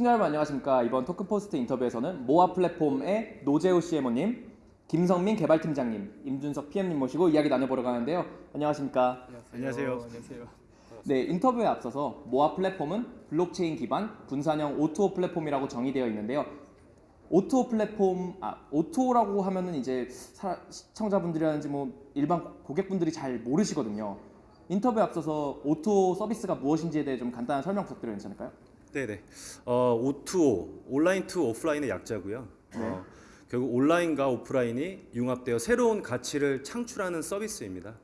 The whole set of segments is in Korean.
시청자 여러분 안녕하십니까 이번 토큰포스트 인터뷰에서는 모아 플랫폼의 노재우 CMO님 김성민 개발팀장님 임준석 PM님 모시고 이야기 나눠보러 가는데요 안녕하십니까 안녕하세요. 안녕하세요. 네 인터뷰에 앞서서 모아 플랫폼은 블록체인 기반 분산형 O2O 플랫폼이라고 정의되어 있는데요 O2O 플랫폼 아 O2O라고 하면은 이제 사- 시청자분들이라든지 뭐 일반 고객분들이 잘 모르시거든요 인터뷰에 앞서서 O2O 서비스가 무엇인지에 대해 좀 간단한 설명 부탁드려도 괜찮을까요? 네네. 어, O2O, online to offline의 약자고요. 네. 어, 결국 온라인과 오프라인이 융합되어 새로운 가치를 창출하는 서비스입니다.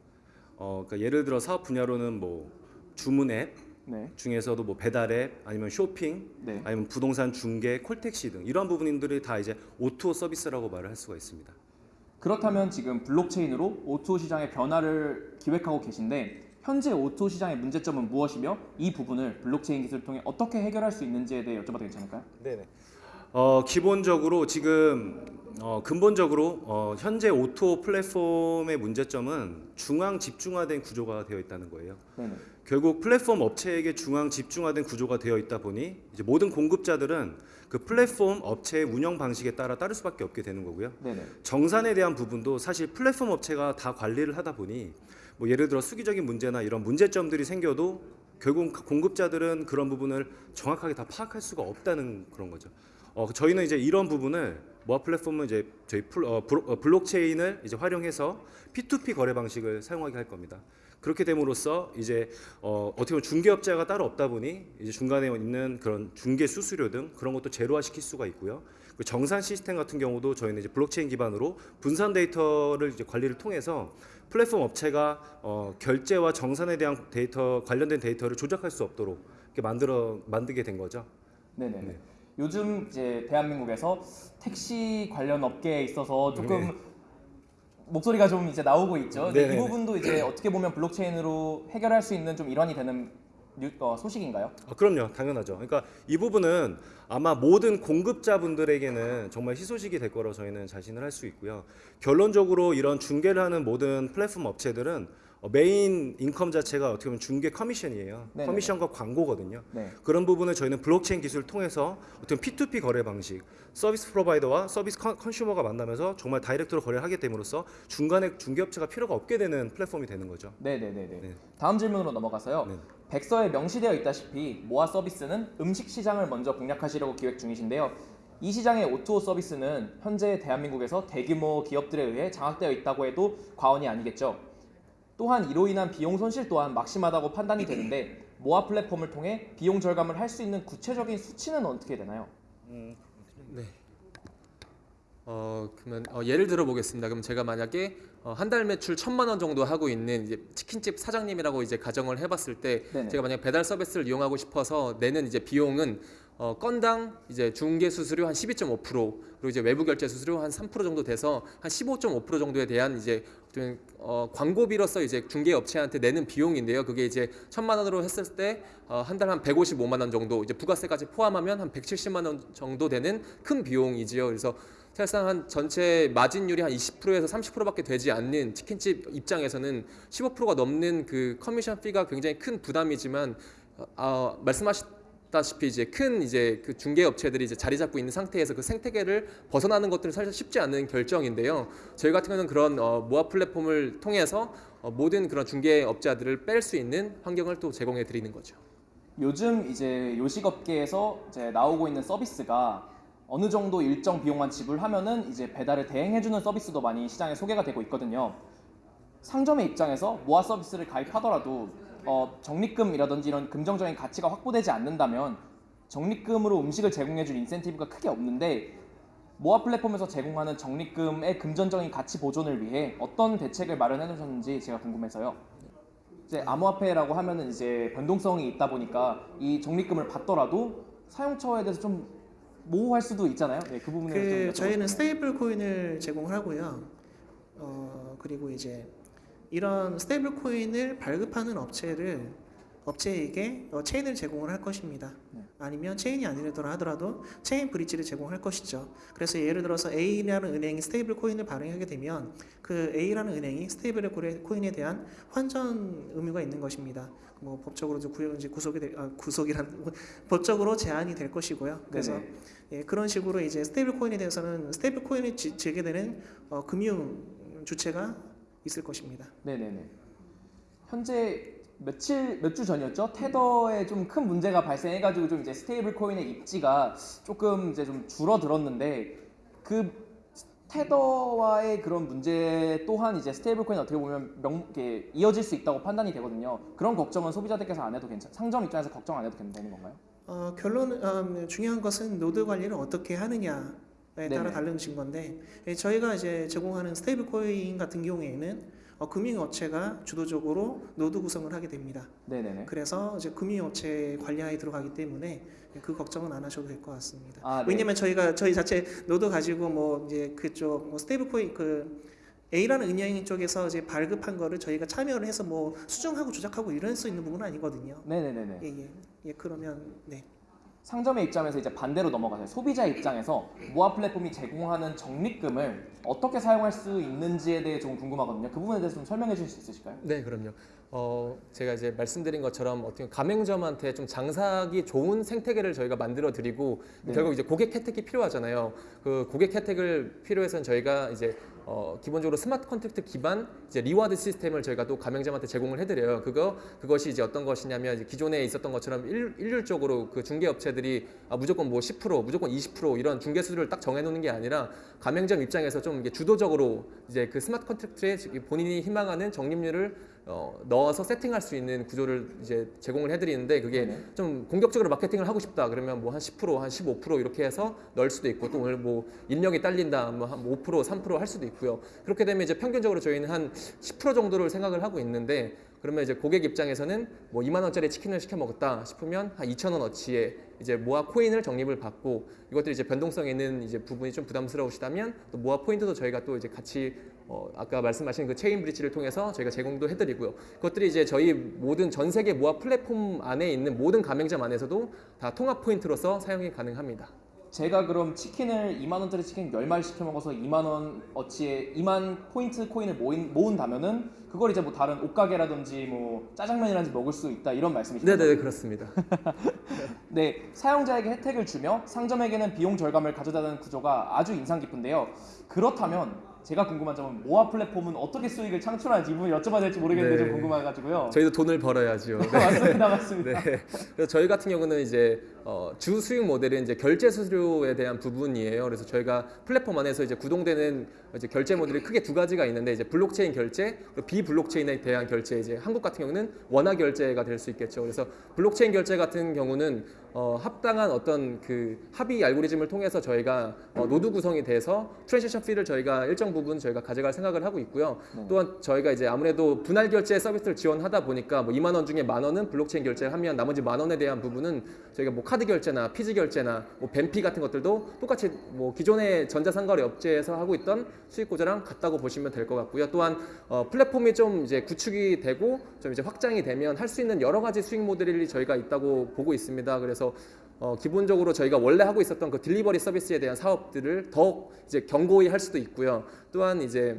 어, 그러니까 예를 들어 사업 분야로는 뭐 주문 앱 네. 중에서도 뭐 배달 앱 아니면 쇼핑 네. 아니면 부동산 중개, 콜택시 등 이러한 부분들이 다 이제 O2O 서비스라고 말을 할 수가 있습니다. 그렇다면 지금 블록체인으로 O2O 시장의 변화를 기획하고 계신데 현재 O2O 시장의 문제점은 무엇이며 이 부분을 블록체인 기술을 통해 어떻게 해결할 수 있는지에 대해 여쭤봐도 괜찮을까요? 네네. 어, 기본적으로 지금 어, 근본적으로 어, 현재 O2O 플랫폼의 문제점은 중앙 집중화된 구조가 되어 있다는 거예요. 네네. 결국 플랫폼 업체에게 중앙 집중화된 구조가 되어 있다 보니 이제 모든 공급자들은 그 플랫폼 업체의 운영 방식에 따라 따를 수밖에 없게 되는 거고요. 네네. 정산에 대한 부분도 사실 플랫폼 업체가 다 관리를 하다 보니 뭐 예를 들어 수기적인 문제나 이런 문제점들이 생겨도 결국 공급자들은 그런 부분을 정확하게 다 파악할 수가 없다는 그런 거죠. 어, 저희는 이제 이런 부분을 모아 플랫폼은 이제 저희 플, 어, 블- 어, 블록체인을 이제 활용해서 P2P 거래 방식을 사용하게 할 겁니다. 그렇게 됨으로써 이제 어, 어떻게 보면 중개업자가 따로 없다 보니 이제 중간에 있는 그런 중개 수수료 등 그런 것도 제로화 시킬 수가 있고요. 그 정산 시스템 같은 경우도 저희는 이제 블록체인 기반으로 분산 데이터를 이제 관리를 통해서 플랫폼 업체가 어, 결제와 정산에 대한 데이터 관련된 데이터를 조작할 수 없도록 이렇게 만들어 만들게 된 거죠. 네네. 네. 요즘 이제 대한민국에서 택시 관련 업계에 있어서 조금 네. 목소리가 좀 이제 나오고 있죠. 이 네네네. 부분도 이제 어떻게 보면 블록체인으로 해결할 수 있는 좀 일환이 되는 뉴, 어, 소식인가요? 아, 그럼요, 당연하죠. 그러니까 이 부분은 아마 모든 공급자분들에게는 정말 희소식이 될 거라고 저희는 자신을 할 수 있고요. 결론적으로 이런 중개를 하는 모든 플랫폼 업체들은 어, main income 자체가 어떻게 보면 중개 커미션이에요. 네네네. 커미션과 광고거든요. 네. 그런 부분을 저희는 블록체인 기술을 통해서 어떤 P2P 거래 방식, service provider와 service con, consumer가 만나면서 정말 direct로 거래를 하게 됨으로써 중간에 중개업체가 필요가 없게 되는 플랫폼이 되는 거죠. 네네네네. 네. 다음 질문으로 넘어가서요. 네. 백서에 명시되어 있다시피 모아 서비스는 음식 시장을 먼저 공략하시려고 기획 중이신데요. 이 시장의 O2O 서비스는 현재 대한민국에서 대규모 기업들에 의해 장악되어 있다고 해도 과언이 아니겠죠. 또한 이로 인한 비용 손실 또한 막심하다고 판단이 되는데 모아 플랫폼을 통해 비용 절감을 할 수 있는 구체적인 수치는 어떻게 되나요? 네. 어 그러면 어, 예를 들어 보겠습니다. 그럼 제가 만약에 어, 한 달 매출 천만 원 정도 하고 있는 이제 치킨집 사장님이라고 이제 가정을 해봤을 때 네네. 제가 만약 배달 서비스를 이용하고 싶어서 내는 이제 비용은 어, 건당 이제 중개 수수료 한 12.5% 그리고 이제 외부 결제 수수료 한 3% 정도 돼서 한 15.5% 정도에 대한 이제 좀, 어, 광고비로서 이제 중개 업체한테 내는 비용인데요. 그게 이제 천만 원으로 했을 때 어, 한달한 155만 원 정도 이제 부가세까지 포함하면 한 170만 원 정도 되는 큰 비용이지요. 그래서 사실상 한 전체 마진율이 한 20%에서 30%밖에 되지 않는 치킨집 입장에서는 15%가 넘는 그 commission fee가 굉장히 큰 부담이지만 어, 어, 말씀하셨 다시피 이제 큰 이제 그 중개 업체들이 이제 자리 잡고 있는 상태에서 그 생태계를 벗어나는 것들은 사실 쉽지 않은 결정인데요. 저희 같은 경우는 그런 어, 모아 플랫폼을 통해서 어, 모든 그런 중개 업자들을 뺄 수 있는 환경을 또 제공해 드리는 거죠. 요즘 이제 요식업계에서 이제 나오고 있는 서비스가 어느 정도 일정 비용만 지불하면은 이제 배달을 대행해주는 서비스도 많이 시장에 소개가 되고 있거든요. 상점의 입장에서 모아 서비스를 가입하더라도 어, 적립금이라든지 이런 금전적인 가치가 확보되지 않는다면 적립금으로 음식을 제공해줄 인센티브가 크게 없는데 모아 플랫폼에서 제공하는 적립금의 금전적인 가치 보존을 위해 어떤 대책을 마련해 놓으셨는지 제가 궁금해서요. 이제 암호화폐라고 하면은 이제 변동성이 있다 보니까 이 적립금을 받더라도 사용처에 대해서 좀 모호할 수도 있잖아요. 네, 그 부분을 그좀 여쭤보고 저희는. stable coin을 제공을 하고요. 어 그리고 이제 이런 stable coin을 발급하는 업체를 업체에게 어, 체인을 제공을 할 것입니다. 네. 아니면 체인이 아니더라 하더라도 chain bridge를 제공할 것이죠. 그래서 예를 들어서 A라는 은행이 stable coin을 발행하게 되면 그 A라는 은행이 stable coin에 대한 환전 의무가 있는 것입니다. 뭐 법적으로 구, 이제 구속이 될, 아, 구속이란 법적으로 제한이 될 것이고요. 그래서. 예, 그런 식으로 이제 stable coin에 대해서는 stable coin이 지- 제게되는 어, 금융 주체가 있을 것입니다. 네네네. 현재 며칠 몇 주 전이었죠? 테더에 좀 큰 문제가 발생해가지고 좀 이제 stable coin의 입지가 조금 이제 좀 줄어들었는데 그 테더와의 그런 문제 또한 이제 stable coin 어떻게 보면 명, 이렇게 이어질 수 있다고 판단이 되거든요. 그런 걱정은 소비자들께서 안 해도 괜찮. 상점 입장에서 걱정 안 해도 되는 건가요? 어, 결론 음, 중요한 것은 노드 관리를 어떻게 하느냐 에 따라. 달라진 건데 예, 저희가 이제 제공하는 stable coin 같은 경우에는 어, 금융업체가 주도적으로 노드 구성을 하게 됩니다. 네네네. 그래서 이제 금융업체 관리하에 들어가기 때문에 그 걱정은 안 하셔도 될 것 같습니다. 아, 네. 왜냐면 저희가 저희 자체 노드 가지고 뭐 이제 그쪽 뭐 stable coin 그 A라는 은행 쪽에서 이제 발급한 거를 저희가 참여를 해서 뭐 수정하고 조작하고 이럴 수 있는 부분은 아니거든요. 네네네네. 예, 예. 예, 그러면 네. 상점의 입장에서 이제 반대로 넘어가세요. 소비자 입장에서 모아 플랫폼이 제공하는 적립금을 어떻게 사용할 수 있는지에 대해 조금 궁금하거든요. 그 부분에 대해서 좀 설명해 주실 수 있으실까요? 네, 그럼요. 어, 제가 이제 말씀드린 것처럼 어떻게 가맹점한테 좀 장사하기 좋은 생태계를 저희가 만들어 드리고 네. 결국 이제 고객 혜택이 필요하잖아요. 그 고객 혜택을 필요해서는 저희가 이제 어, 기본적으로 smart contract 기반 이제 reward 시스템을 저희가 또 가맹점한테 제공을 해드려요. 그거 그것이 이제 어떤 것이냐면 이제 기존에 있었던 것처럼 일, 일률적으로 그 중개 업체들이 아, 무조건 뭐 10% 무조건 20% 이런 중개 수수료를 딱 정해놓는 게 아니라 가맹점 입장에서 좀 이게 주도적으로 이제 그 smart contract에 본인이 희망하는 적립률을 어, 넣어서 세팅할 수 있는 구조를 이제 제공을 해드리는데 그게 네네. 좀 공격적으로 마케팅을 하고 싶다 그러면 뭐 한 10%, 한 15% 이렇게 해서 넣을 수도 있고 또 오늘 뭐 인력이 딸린다 뭐 한 5%, 3%할 수도 있고요. 그렇게 되면 이제 평균적으로 저희는 한 10% 정도를 생각을 하고 있는데 그러면 이제 고객 입장에서는 뭐 2만 원짜리 치킨을 시켜 먹었다 싶으면 한 2천 원 어치에 이제 모아 코인을 적립을 받고 이것들이 이제 변동성 있는 이제 부분이 좀 부담스러우시다면 또 모아 포인트도 저희가 또 이제 같이 어 아까 말씀하신 그 chain bridge를 통해서 저희가 제공도 해드리고요. 그것들이 이제 저희 모든 전 세계 모아 플랫폼 안에 있는 모든 가맹점 안에서도 다 통합 포인트로서 사용이 가능합니다. 제가 그럼 치킨을 2만 원짜리 치킨 10마리 시켜 먹어서 2만 원 어치에 2만 포인트 코인을 모인, 모은다면은 그걸 이제 뭐 다른 옷가게라든지 뭐 짜장면이라든지 먹을 수 있다 이런 말씀이시죠? 네네 그렇습니다. 네, 사용자에게 혜택을 주며 상점에게는 비용 절감을 가져다는 구조가 아주 인상 깊은데요. 그렇다면 제가 궁금한 점은 모아 플랫폼은 어떻게 수익을 창출하는지 이 부분 여쭤봐야 될지 모르겠는데 네. 좀 궁금해가지고요. 저희도 돈을 벌어야죠. 네. 맞습니다, 맞습니다. 네. 그래서 저희 같은 경우는 이제 어, 주 수익 모델은 이제 결제 수수료에 대한 부분이에요. 그래서 저희가 플랫폼 안에서 이제 구동되는 이제 결제 모델이 크게 두 가지가 있는데 이제 블록체인 결제, 그리고 비블록체인에 대한 결제. 이제 한국 같은 경우는 원화 결제가 될 수 있겠죠. 그래서 블록체인 결제 같은 경우는 어, 합당한 어떤 그 합의 알고리즘을 통해서 저희가 어, 노드 구성이 돼서 transaction fee를 저희가 일정 부분 저희가 가져갈 생각을 하고 있고요. 네. 또한 저희가 이제 아무래도 분할 결제 서비스를 지원하다 보니까 뭐 2만 원 중에 만 원은 블록체인 결제를 하면 나머지 만 원에 대한 부분은 저희가 뭐 카드 결제나 PG 결제나 뭐 VAN fee 같은 것들도 똑같이 뭐 기존의 전자상거래 업체에서 하고 있던 수익 구조랑 같다고 보시면 될 것 같고요. 또한 어, 플랫폼이 좀 이제 구축이 되고 좀 이제 확장이 되면 할 수 있는 여러 가지 수익 모델이 저희가 있다고 보고 있습니다. 그래서 어, 기본적으로 저희가 원래 하고 있었던 그 딜리버리 서비스에 대한 사업들을 더 이제 견고히 할 수도 있고요. 또한 이제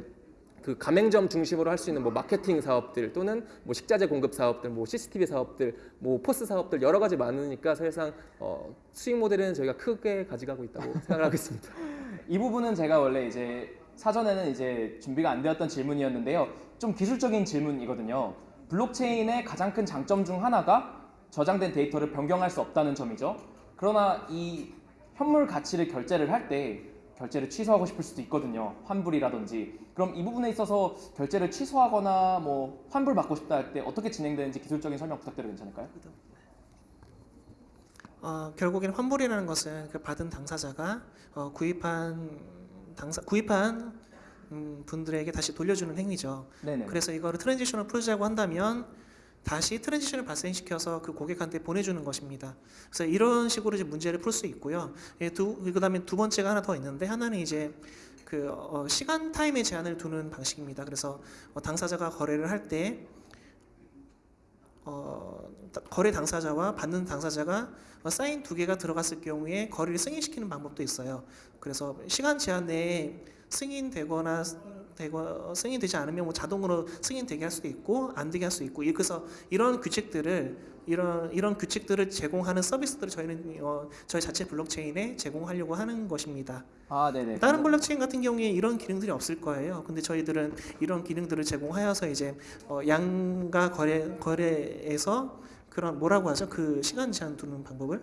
그 가맹점 중심으로 할 수 있는 뭐 마케팅 사업들 또는 뭐 식자재 공급 사업들, 뭐 CCTV 사업들, 뭐 포스 사업들 여러 가지 많으니까 사실상 어, 수익 모델은 저희가 크게 가져가고 있다고 생각하고 있습니다. 이 부분은 제가 원래 이제 사전에는 이제 준비가 안 되었던 질문이었는데요. 좀 기술적인 질문이거든요. 블록체인의 가장 큰 장점 중 하나가 저장된 데이터를 변경할 수 없다는 점이죠. 그러나 이 현물 가치를 결제를 할 때 결제를 취소하고 싶을 수도 있거든요. 환불이라든지. 그럼 이 부분에 있어서 결제를 취소하거나 뭐 환불 받고 싶다 할 때 어떻게 진행되는지 기술적인 설명 부탁드려도 괜찮을까요? 어, 결국엔 환불이라는 것은 그 받은 당사자가 어, 구입한 당사 구입한 음, 분들에게 다시 돌려주는 행위죠. 네네. 그래서 이거를 transaction을 풀자고 한다면 다시 transaction을 발생시켜서 그 고객한테 보내주는 것입니다. 그래서 이런 식으로 이제 문제를 풀 수 있고요. 예, 두, 그 다음에 두 번째가 하나 더 있는데 하나는 이제 그 어, 시간 time에 제한을 두는 방식입니다. 그래서 어, 당사자가 거래를 할때 어, 거래 당사자와 받는 당사자가 어, 사인 두 개가 들어갔을 경우에 거래를 승인시키는 방법도 있어요. 그래서 시간 제한 내에 승인되거나 되거 승인 되지 않으면 뭐 자동으로 승인 되게 할 수도 있고 안 되게 할 수도 있고 그래서 이런 규칙들을 이런 이런 규칙들을 제공하는 서비스들을 저희는 어, 저희 자체 블록체인에 제공하려고 하는 것입니다. 아, 네네. 다른 블록체인 같은 경우에 이런 기능들이 없을 거예요. 근데 저희들은 이런 기능들을 제공하여서 이제 어, 양가 거래 거래에서 그런 뭐라고 하죠? 그 시간 제한 두는 방법을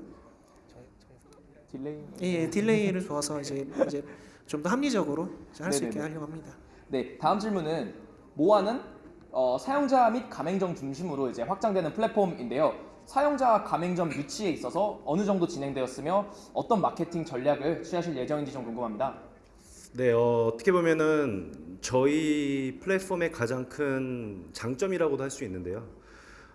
delay. 예, 예, delay를 줘서 이제 이제 좀 더 합리적으로 할 수 있게. 하려고 합니다. 네, 다음 질문은 모아는 어, 사용자 및 가맹점 중심으로 이제 확장되는 플랫폼인데요. 사용자 가맹점 유치에 있어서 어느 정도 진행되었으며 어떤 마케팅 전략을 취하실 예정인지 좀 궁금합니다. 네, 어, 어떻게 보면은 저희 플랫폼의 가장 큰 장점이라고도 할 수 있는데요.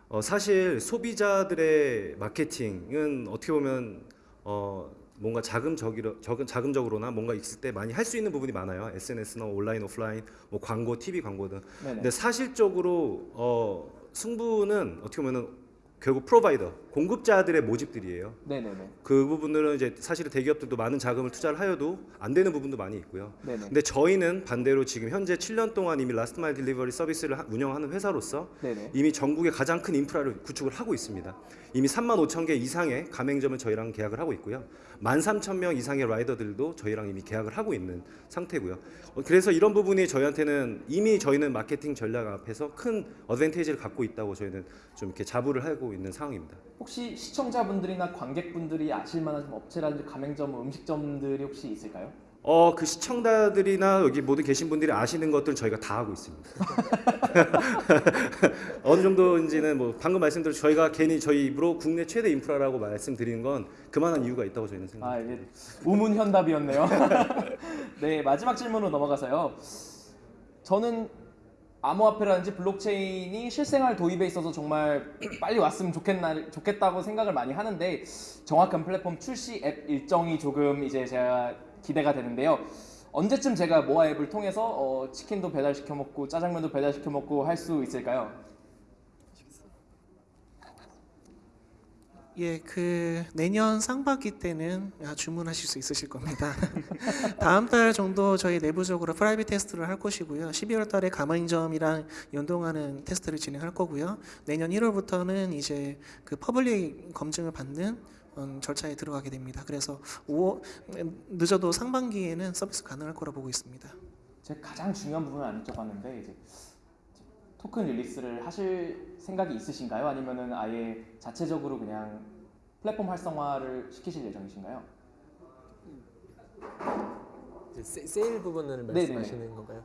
어, 사실 소비자들의 마케팅은 어떻게 보면 어, 뭔가 자금적이로 적은 자금적으로나 뭔가 있을 때 많이 할 수 있는 부분이 많아요. SNS나 온라인, 오프라인, 뭐 광고, TV 광고 등. 네네. 근데 사실적으로 어, 승부는 어떻게 보면은 결국 provider, 공급자들의 모집들이에요. 네네네. 그 부분들은 이제 사실은 대기업들도 많은 자금을 투자를 하여도 안 되는 부분도 많이 있고요. 네네. 근데 저희는 반대로 지금 현재 7년 동안 이미 last mile delivery 서비스를 하- 운영하는 회사로서 네네. 이미 전국의 가장 큰 인프라를 구축을 하고 있습니다. 이미 3만 5천 개 이상의 가맹점을 저희랑 계약을 하고 있고요. 1만 3천 명 이상의 라이더들도 저희랑 이미 계약을 하고 있는 상태고요. 어, 그래서 이런 부분이 저희한테는 이미 저희는 마케팅 전략 앞에서 큰 어드밴티지를 갖고 있다고 저희는 좀 이렇게 자부를 하고 있는 상황입니다. 혹시 시청자분들이나 관객분들이 아실 만한 좀 업체라든지 가맹점, 음식점들이 혹시 있을까요? 어, 그 시청자들이나 여기 모두 계신 분들이 아시는 것들은 저희가 다 하고 있습니다. 어느 정도인지는 뭐 방금 말씀드린 저희가 괜히 저희 입으로 국내 최대 인프라라고 말씀드리는 건 그만한 이유가 있다고 저희는 생각합니다. 아, 이게 우문현답이었네요. 네, 마지막 질문으로 넘어가서요. 저는 암호화폐라든지 블록체인이 실생활 도입에 있어서 정말 빨리 왔으면 좋겠나, 좋겠다고 생각을 많이 하는데 정확한 플랫폼 출시 앱 일정이 조금 이제 제가 기대가 되는데요. 언제쯤 제가 모아 앱을 통해서 어, 치킨도 배달시켜 먹고 짜장면도 배달시켜 먹고 할 수 있을까요? 예, 그 내년 상반기 때는 아, 주문하실 수 있으실 겁니다. 다음 달 정도 저희 내부적으로 private 테스트를 할 것이고요. 12월 달에 가맹점이랑 연동하는 테스트를 진행할 거고요. 내년 1월부터는 이제 그 public 검증을 받는 음, 절차에 들어가게 됩니다. 그래서 5, 늦어도 상반기에는 서비스 가능할 거라 보고 있습니다. 제가 가장 중요한 부분을 안 여쭤봤는데 이제 토큰 release를 하실 생각이 있으신가요? 아니면은 아예 자체적으로 그냥 플랫폼 활성화를 시키실 예정이신가요? 세, 세일 부분을 네네네. 말씀하시는 건가요?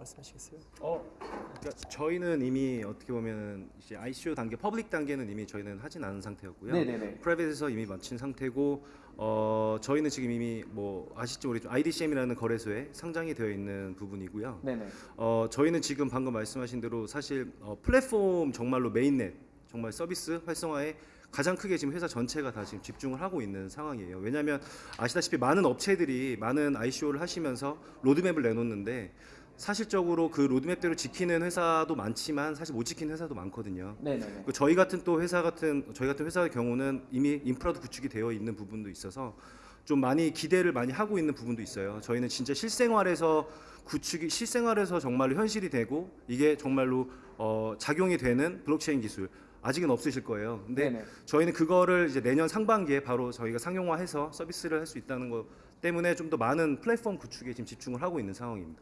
어, 말씀하시겠어요? 어, 그러니까 저희는 이미 어떻게 보면 이제 ICO 단계, public 단계는 이미 저희는 하진 않은 상태였고요. 네네네. private에서 이미 마친 상태고 어, 저희는 지금 이미 뭐 아시죠 우리 IDCM이라는 거래소에 상장이 되어 있는 부분이고요. 네네. 어, 저희는 지금 방금 말씀하신 대로 사실 어, 플랫폼 정말로 mainnet 정말 서비스 활성화에 가장 크게 지금 회사 전체가 다 지금 집중을 하고 있는 상황이에요. 왜냐하면 아시다시피 많은 업체들이 많은 ICO를 하시면서 로드맵을 내놓는데 사실적으로 그 로드맵대로 지키는 회사도 많지만 사실 못 지키는 회사도 많거든요. 네네네. 그 저희 같은 또 회사 같은 저희 같은 회사의 경우는 이미 인프라도 구축이 되어 있는 부분도 있어서 좀 많이 기대를 많이 하고 있는 부분도 있어요. 저희는 진짜 실생활에서 구축이 실생활에서 정말로 현실이 되고 이게 정말로 어, 작용이 되는 블록체인 기술 아직은 없으실 거예요. 근데 네네. 저희는 그거를 이제 내년 상반기에 바로 저희가 상용화해서 서비스를 할 수 있다는 것 때문에 좀 더 많은 플랫폼 구축에 지금 집중을 하고 있는 상황입니다.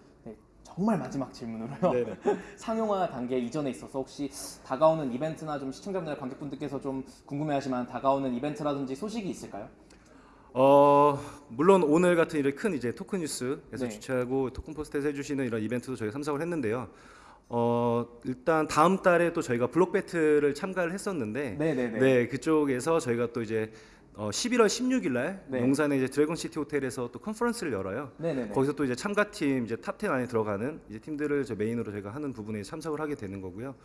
네, 정말 마지막 질문으로요. 네네. 상용화 단계 이전에 있어서 혹시 다가오는 이벤트나 좀 시청자분들 관객분들께서 좀 궁금해하시면 다가오는 이벤트라든지 소식이 있을까요? 어 물론 오늘 같은 이런 큰 이제 토큰 뉴스에서 네. 주최하고 토큰 포스트에서 해주시는 이런 이벤트도 저희가 참석을 했는데요. 어 일단 다음 달에 또 저희가 블록 배틀을 참가를 했었는데 네네네. 네 그쪽에서 저희가 또 이제 어 11월 16일 날 네. 용산의 이제 드래곤 시티 호텔에서 또 컨퍼런스를 열어요. 네네네. 거기서 또 이제 참가팀 이제 top 10 안에 들어가는 이제 팀들을 저 메인으로 저희가 하는 부분에 참석을 하게 되는 거고요.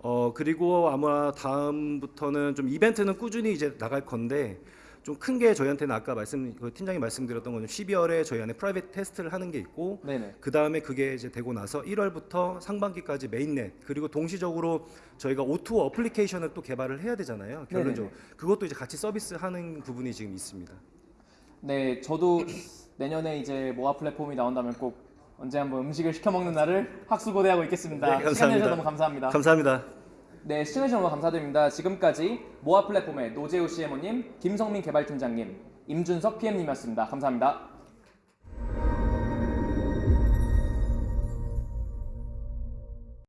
어 그리고 아마 다음부터는 좀 이벤트는 꾸준히 이제 나갈 건데 좀 큰 게 저희한테는 아까 말씀 그 팀장이 말씀드렸던 거는 12월에 저희 안에 private 테스트를 하는 게 있고 네네. 그 다음에 그게 이제 되고 나서 1월부터 상반기까지 mainnet 그리고 동시적으로 저희가 O2O 어플리케이션을 또 개발을 해야 되잖아요. 결론적으로 그것도 이제 같이 서비스하는 부분이 지금 있습니다. 네, 저도 내년에 이제 모아 플랫폼이 나온다면 꼭 언제 한번 음식을 시켜 먹는 날을 학수고대하고 있겠습니다. 네, 시간 감사합니다. 내주셔서 너무 감사합니다. 감사합니다. 네, 시청해 주셔서 너무 감사드립니다. 지금까지 모아 플랫폼의 노재우 CMO님, 김성민 개발팀장님, 임준석 PM님이었습니다. 감사합니다.